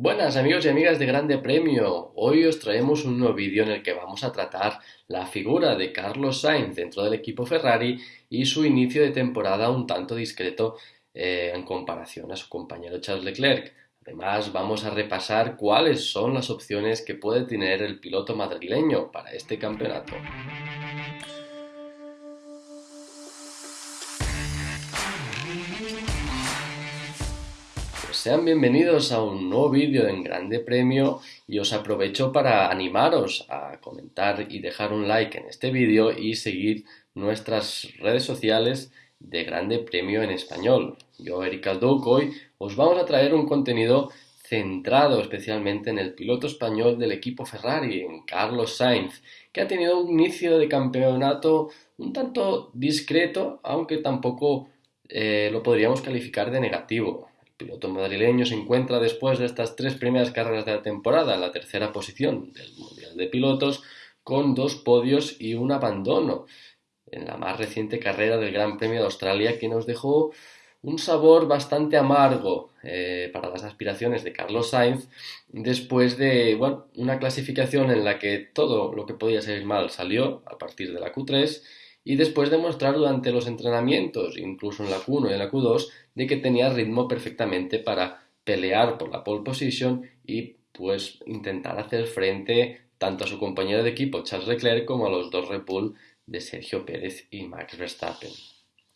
Buenas amigos y amigas de Grande Premio, hoy os traemos un nuevo vídeo en el que vamos a tratar la figura de Carlos Sainz dentro del equipo Ferrari y su inicio de temporada un tanto discreto eh, en comparación a su compañero Charles Leclerc. Además vamos a repasar cuáles son las opciones que puede tener el piloto madrileño para este campeonato. Sean bienvenidos a un nuevo vídeo en Grande Premio y os aprovecho para animaros a comentar y dejar un like en este vídeo y seguir nuestras redes sociales de Grande Premio en español. Yo, Eric Alduc, hoy os vamos a traer un contenido centrado especialmente en el piloto español del equipo Ferrari, en Carlos Sainz, que ha tenido un inicio de campeonato un tanto discreto, aunque tampoco eh, lo podríamos calificar de negativo piloto madrileño se encuentra después de estas tres primeras carreras de la temporada en la tercera posición del Mundial de Pilotos con dos podios y un abandono en la más reciente carrera del Gran Premio de Australia que nos dejó un sabor bastante amargo eh, para las aspiraciones de Carlos Sainz después de una clasificación en la que todo lo que podía salir mal salió a partir de la Q3 y después de mostrar durante los entrenamientos, incluso en la Q1 y en la Q2, de que tenía ritmo perfectamente para pelear por la pole position y pues intentar hacer frente tanto a su compañero de equipo Charles Leclerc como a los dos Red Bull de Sergio Pérez y Max Verstappen.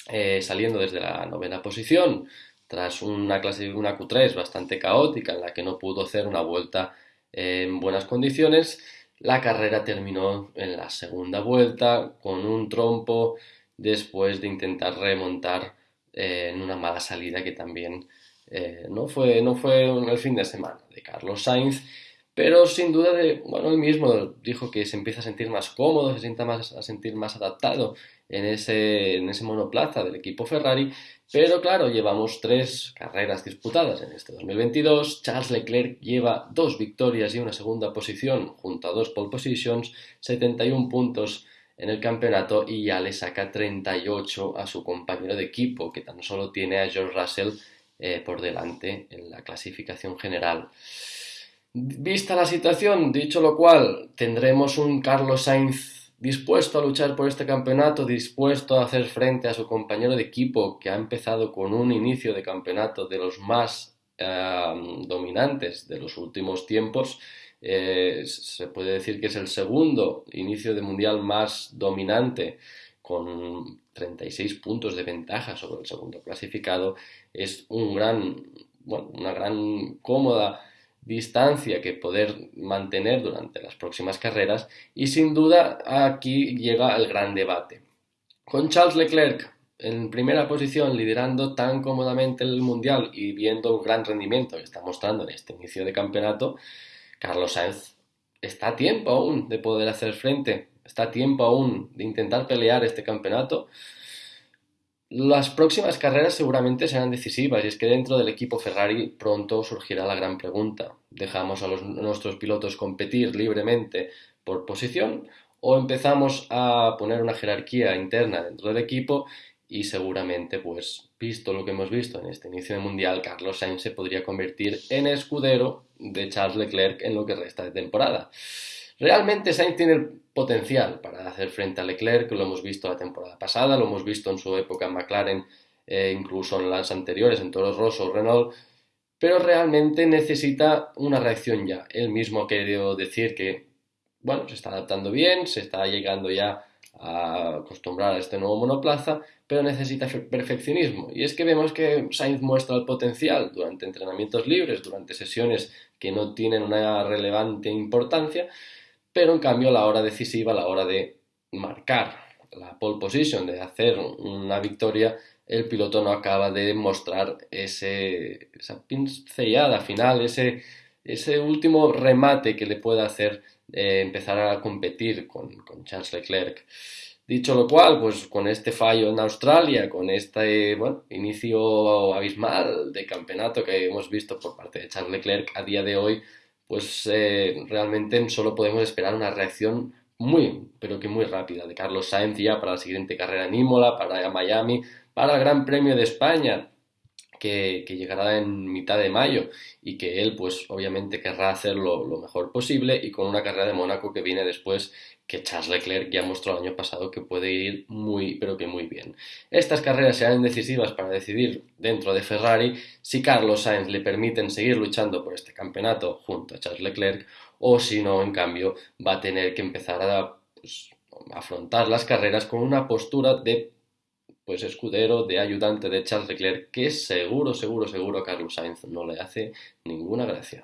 Eh, saliendo desde la novena posición, tras una, clase, una Q3 bastante caótica en la que no pudo hacer una vuelta en buenas condiciones, la carrera terminó en la segunda vuelta con un trompo después de intentar remontar eh, en una mala salida que también eh, no, fue, no fue el fin de semana de Carlos Sainz, pero sin duda de, bueno, él mismo dijo que se empieza a sentir más cómodo, se sienta más, a sentir más adaptado en ese, en ese monoplaza del equipo Ferrari, pero claro, llevamos tres carreras disputadas en este 2022, Charles Leclerc lleva dos victorias y una segunda posición junto a dos pole positions, 71 puntos en el campeonato y ya le saca 38 a su compañero de equipo, que tan solo tiene a George Russell eh, por delante en la clasificación general. Vista la situación, dicho lo cual, tendremos un Carlos Sainz dispuesto a luchar por este campeonato, dispuesto a hacer frente a su compañero de equipo que ha empezado con un inicio de campeonato de los más eh, dominantes de los últimos tiempos. Eh, se puede decir que es el segundo inicio de mundial más dominante con 36 puntos de ventaja sobre el segundo clasificado. Es una gran cómoda distancia que poder mantener durante las próximas carreras y sin duda aquí llega el gran debate. Con Charles Leclerc en primera posición liderando tan cómodamente el mundial y viendo un gran rendimiento que está mostrando en este inicio de campeonato, Carlos Sainz está a tiempo aún de poder hacer frente, está a tiempo aún de intentar pelear este campeonato las próximas carreras seguramente serán decisivas y es que dentro del equipo Ferrari pronto surgirá la gran pregunta. ¿Dejamos a nuestros pilotos competir libremente por posición o empezamos a poner una jerarquía interna dentro del equipo y seguramente, pues, visto lo que hemos visto en este inicio de mundial, Carlos Sainz se podría convertir en escudero de Charles Leclerc en lo que resta de temporada. Realmente Sainz tiene el potencial para hacer frente a Leclerc, lo hemos visto la temporada pasada, lo hemos visto en su época en McLaren, eh, incluso en las anteriores, en Toro Rosso, Renault, pero realmente necesita una reacción ya. Él mismo ha querido decir que, bueno, se está adaptando bien, se está llegando ya a acostumbrar a este nuevo monoplaza, pero necesita perfeccionismo. Y es que vemos que Sainz muestra el potencial durante entrenamientos libres, durante sesiones que no tienen una relevante importancia, pero en cambio a la hora decisiva, a la hora de marcar la pole position, de hacer una victoria, el piloto no acaba de mostrar ese, esa pincellada final, ese, ese último remate que le pueda hacer eh, empezar a competir con, con, Charles Leclerc. Dicho lo cual, pues con este fallo en Australia, con este bueno, inicio abismal de campeonato que hemos visto por parte de Charles Leclerc a día de hoy, pues eh, realmente solo podemos esperar una reacción muy, pero que muy rápida de Carlos Sainz ya para la siguiente carrera en Imola, para Miami, para el Gran Premio de España, que, llegará en mitad de mayo y que él pues obviamente querrá hacerlo lo mejor posible y con una carrera de Mónaco que viene después que Charles Leclerc ya mostró el año pasado que puede ir muy pero que muy bien. Estas carreras serán decisivas para decidir dentro de Ferrari si Carlos Sainz le permiten seguir luchando por este campeonato junto a Charles Leclerc o si no, en cambio, va a tener que empezar a pues, afrontar las carreras con una postura de pues escudero, de ayudante de Charles Leclerc, que seguro, seguro, seguro Carlos Sainz no le hace ninguna gracia.